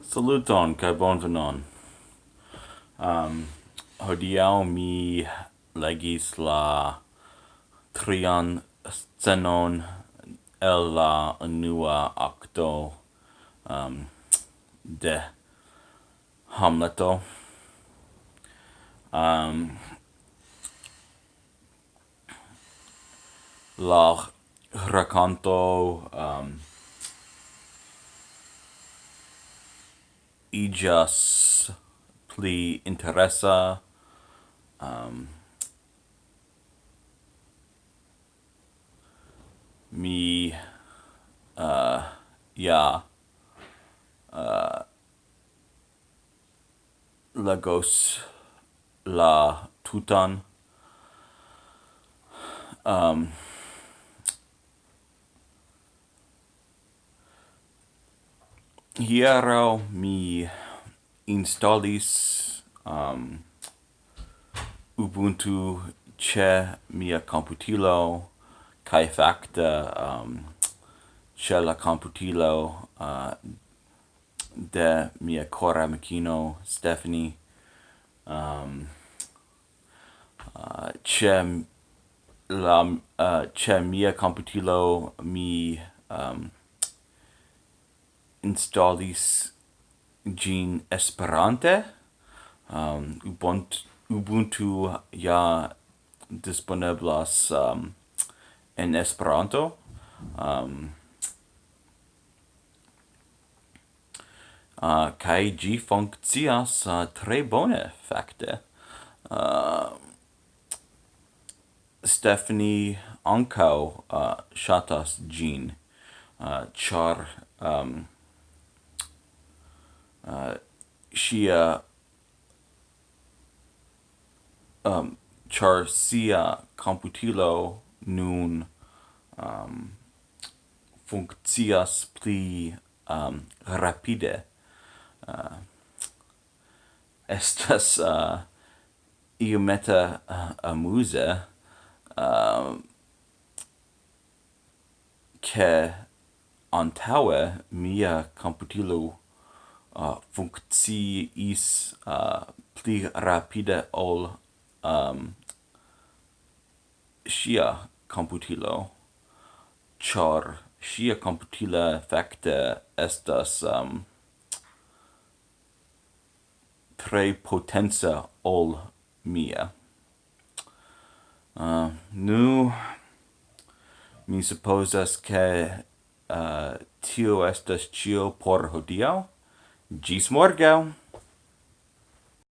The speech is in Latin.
Saluton kai bonvenon. Um, hodiaŭ mi legis la trian scenon el la unua acto um, de Hamleto. Um, la raconto um, igas pli interesa um, mi uh, ja uh, legos la tutan um, hiero mi installis um, Ubuntu che mia computilo kai facta um, che la computilo uh, de mia cora macchino Stephanie um, uh, ĉe la uh, ĉe mia computilo mi um, installis gin Esperante. Um, Ubuntu, Ubuntu ja disponeblas um, en Esperanto. Um, uh, kai gi funkcias uh, tre bone, fakte. Uh, Stephanie Anko uh, shatas ĝin, uh, char um, sia um char sia computilo nun um funkcias pli um rapide. Uh, estas uh, iometa uh, amuse um ke antaue mia computilo uh, funkciis uh, pli rapide ol um, sia computilo, char sia computila facte estas um, tre potenza ol mia. Uh, nu, mi supposas che uh, tio estas cio por hodiau, Ĝis morgaŭ!